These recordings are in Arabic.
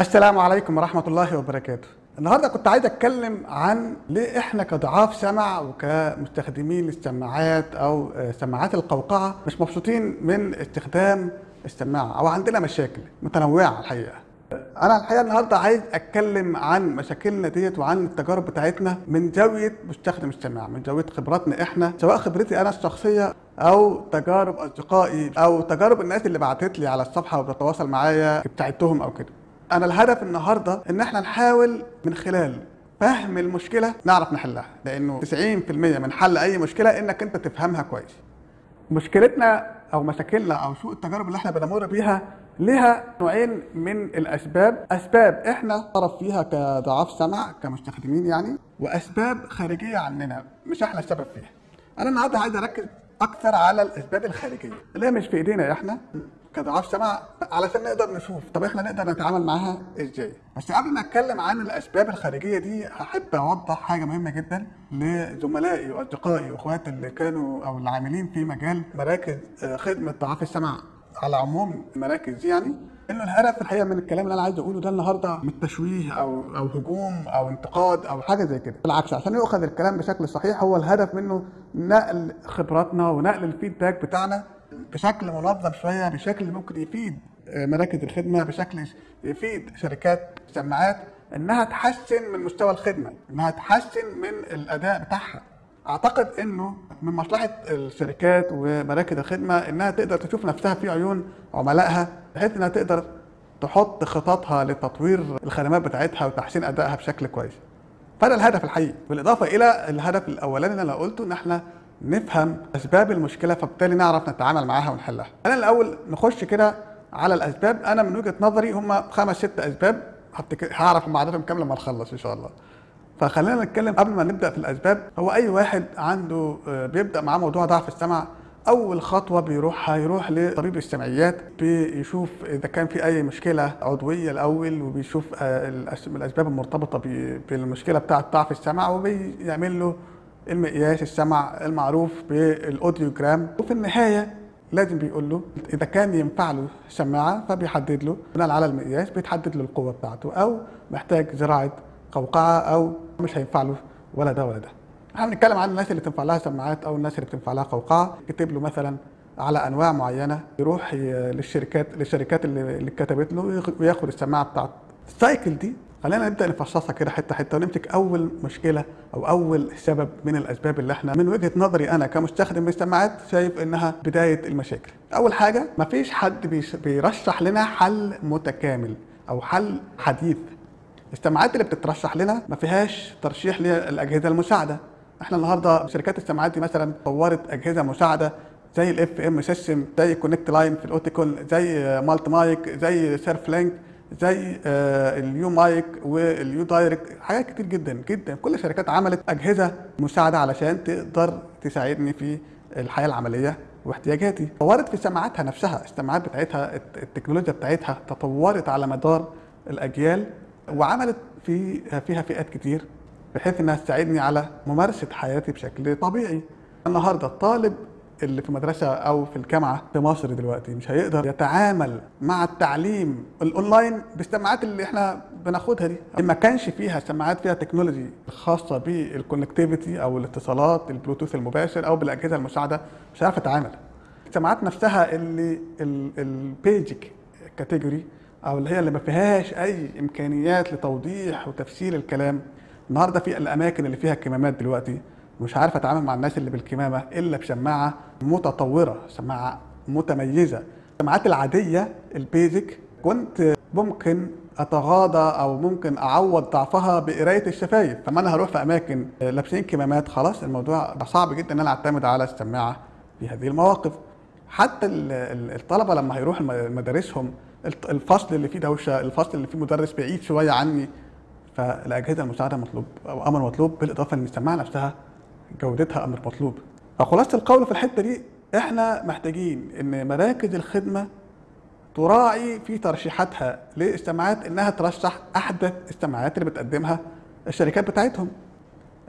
السلام عليكم ورحمة الله وبركاته. النهاردة كنت عايز أتكلم عن ليه إحنا كضعاف سمع وكمستخدمين للسماعات أو آه، سماعات القوقعة مش مبسوطين من استخدام السماعة أو عندنا مشاكل متنوعة الحقيقة. أنا الحقيقة النهاردة عايز أتكلم عن مشاكلنا ديت وعن التجارب بتاعتنا من زاوية مستخدم السماعة من زاوية خبراتنا إحنا سواء خبرتي أنا الشخصية أو تجارب أصدقائي أو تجارب الناس اللي بعتت لي على الصفحة وبتتواصل معايا بتاعتهم أو كده. أنا الهدف النهارده إن إحنا نحاول من خلال فهم المشكلة نعرف نحلها لأنه 90% من حل أي مشكلة إنك أنت تفهمها كويس. مشكلتنا أو مشاكلنا أو سوء التجارب اللي إحنا بنمر بيها ليها نوعين من الأسباب. أسباب إحنا طرف فيها كضعاف سمع كمستخدمين يعني وأسباب خارجية عننا مش إحنا السبب فيها. أنا النهارده عايز أركز أكثر على الأسباب الخارجية. اللي هي مش في إيدينا إحنا كضعاف سمع علشان نقدر نشوف. طب إحنا نقدر نتعامل معاها إزاي؟ بس قبل ما أتكلم عن الأسباب الخارجية دي هحب أوضح حاجة مهمة جدا لزملائي وأصدقائي وإخواتي اللي كانوا أو العاملين في مجال مراكز آه، خدمة ضعاف السمع على عموم المراكز دي يعني. إنه الهدف الحقيقة من الكلام اللي أنا عايز أقوله ده النهارده مش تشويه أو أو هجوم أو انتقاد أو حاجة زي كده. بالعكس عشان يؤخذ الكلام بشكل صحيح هو الهدف منه نقل خبراتنا ونقل الفيدباك بتاعنا بشكل منظم شوية بشكل ممكن يفيد آه، مراكز الخدمة بشكل يفيد شركات السماعات إنها تحسن من مستوى الخدمة إنها تحسن من الأداء بتاعها. أعتقد إنه من مصلحة الشركات ومراكز الخدمة إنها تقدر تشوف نفسها في عيون عملائها بحيث إنها تقدر تحط خططها لتطوير الخدمات بتاعتها وتحسين أدائها بشكل كويس. فده الهدف الحقيقي. بالإضافة إلى الهدف الأولاني اللي أنا قلته إن إحنا نفهم أسباب المشكلة فبالتالي نعرف نتعامل معاها ونحلها. أنا الأول نخش كده على الأسباب. أنا من وجهة نظري هم خمس ست أسباب. هعرف هم عددهم كام لما نخلص إن شاء الله. فخلينا نتكلم قبل ما نبدأ في الأسباب. هو أي واحد عنده آه، بيبدأ معاه موضوع ضعف السمع أول خطوة بيروحها يروح لطبيب السمعيات بيشوف إذا كان في أي مشكلة عضوية الأول وبيشوف آه، الأسباب المرتبطة بالمشكلة بتاعة ضعف السمع وبيعمل له المقياس السمع المعروف بالأوديوجرام. وفي النهاية لازم بيقول له إذا كان ينفع له سماعة فبيحدد له بناء على المقياس بيتحدد له القوة بتاعته أو محتاج زراعة قوقعة أو مش هينفع له ولا ده ولا ده. إحنا بنتكلم عن الناس اللي تنفع لها سماعات أو الناس اللي بتنفع لها قوقعة يكتب له مثلا على أنواع معينة يروح للشركات للشركات اللي كتبت له وياخ- وياخد السماعة بتاعته. ال cycle دي خلينا نبدأ نفصصها كده حتة حتة ونمسك أول مشكلة أو أول سبب من الأسباب اللي إحنا من وجهة نظري أنا كمستخدم للسماعات شايف إنها بداية المشاكل. أول حاجة مفيش حد بيرشح لنا حل متكامل أو حل حديث. السماعات اللي بتترشح لنا ما فيهاش ترشيح للأجهزة المساعدة. إحنا النهارده شركات السماعات دي مثلا طورت أجهزة مساعدة زي ال FM system زي ConnectLine في ال Oticon زي Multi Mic زي SurfLink زي آه، ال uMic وال uDirect حاجات كتير جدا جدا. كل الشركات عملت أجهزة مساعدة علشان تقدر تساعدني في الحياة العملية واحتياجاتي. طورت في سماعاتها نفسها السماعات بتاعتها الت- التكنولوجيا بتاعتها تطورت على مدار الأجيال. وعملت في فيها فئات كتير بحيث إنها تساعدني على ممارسة حياتي بشكل طبيعي. النهارده الطالب اللي في مدرسة أو في الجامعة في مصر دلوقتي مش هيقدر يتعامل مع التعليم الأونلاين بالسماعات اللي إحنا بناخدها دي. ما كانش فيها سماعات فيها technology خاصة بال connectivity أو الاتصالات البلوتوث المباشر أو بالأجهزة المساعدة مش عارف أتعامل. السماعات نفسها اللي ال basic category أو اللي هي اللي ما فيهاش أي إمكانيات لتوضيح وتفسير الكلام. النهارده في الأماكن اللي فيها كمامات دلوقتي مش عارف أتعامل مع الناس اللي بالكمامة إلا بسماعه متطورة سماعه متميزة. السماعات العادية البيزك كنت ممكن أتغاضى أو ممكن أعوض ضعفها بقراية الشفايف. فما أنا هروح في أماكن لابسين كمامات خلاص الموضوع صعب جدا إن أنا أعتمد على السماعه في هذه المواقف. حتى ال- ال- الطلبة لما هيروحوا مدارسهم الفصل اللي فيه دوشة الفصل اللي فيه مدرس بعيد شوية عني فالأجهزة المساعدة مطلوب أو أمر مطلوب بالإضافة ان السماعه نفسها جودتها أمر مطلوب. فخلاصة القول في الحتة دي إحنا محتاجين إن مراكز الخدمة تراعي في ترشيحاتها للسماعات إنها ترشح أحدث السماعات اللي بتقدمها الشركات بتاعتهم.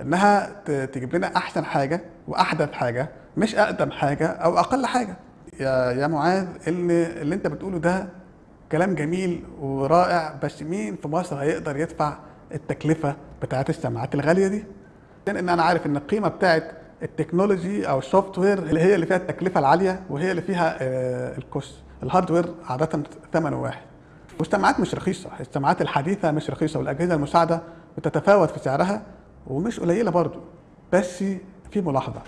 إنها تجيب لنا أحسن حاجة وأحدث حاجة مش أقدم حاجة أو أقل حاجة. يا يا معاذ اللي اللي أنت بتقوله ده كلام جميل ورائع بس مين في مصر هيقدر يدفع التكلفة بتاعت السماعات الغالية دي؟ لأن أنا عارف إن القيمة بتاعت ال technology أو ال software اللي هي اللي فيها التكلفة العالية وهي اللي فيها آه، ال cost. ال hardware عادة ثمنه واحد. والسماعات مش رخيصة. السماعات الحديثة مش رخيصة والأجهزة المساعدة بتتفاوت في سعرها ومش قليلة برضو. بس في ملاحظة.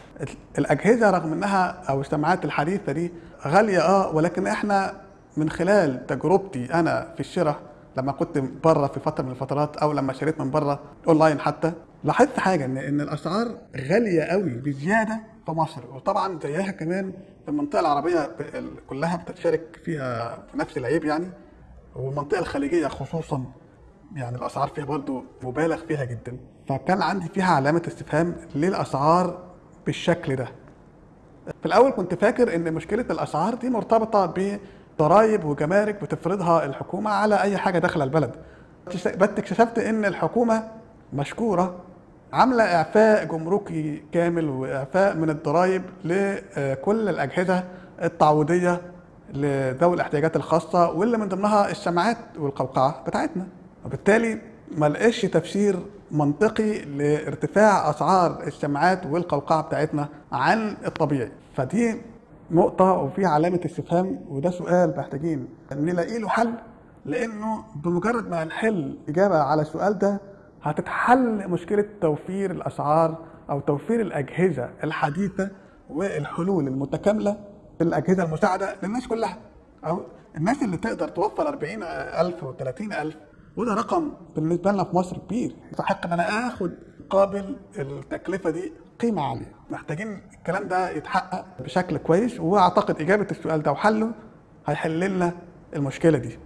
الأجهزة رغم إنها أو السماعات الحديثة دي غالية آه ولكن إحنا من خلال تجربتي أنا في الشراء لما كنت بره في فترة من الفترات أو لما شريت من بره أونلاين حتى لاحظت حاجة ان إن الأسعار غالية قوي بزيادة في مصر. وطبعا زيها كمان في المنطقة العربية كلها بتشارك فيها في نفس العيب يعني. والمنطقة الخليجية خصوصا يعني الأسعار فيها برضو مبالغ فيها جدا. فكان عندي فيها علامة استفهام ليه الاسعار بالشكل ده. في الأول كنت فاكر إن مشكلة الأسعار دي مرتبطة بضرائب وجمارك بتفرضها الحكومة على أي حاجة داخلة البلد. بس اكتشفت إن الحكومة مشكورة عاملة إعفاء جمركي كامل وإعفاء من الضرائب لكل الأجهزة التعويضية لذوي الاحتياجات الخاصة واللي من ضمنها السماعات والقوقعة بتاعتنا. وبالتالي ما لقاش تفسير منطقي لارتفاع أسعار السماعات والقوقعة بتاعتنا عن الطبيعي. فدي نقطة وفيها علامة استفهام وده سؤال محتاجين نلاقي له حل لأنه بمجرد ما نحل إجابة على السؤال ده هتتحل مشكلة توفير الأسعار أو توفير الأجهزة الحديثة والحلول المتكاملة في الأجهزة المساعدة للناس كلها. أو الناس اللي تقدر توفر 40000 و 30000 وده رقم بالنسبة لنا في مصر كبير. يستحق إن أنا آخد قابل التكلفة دي. قيمة عالية. محتاجين الكلام ده يتحقق بشكل كويس وأعتقد إجابة السؤال ده وحله هيحل لنا المشكلة دي.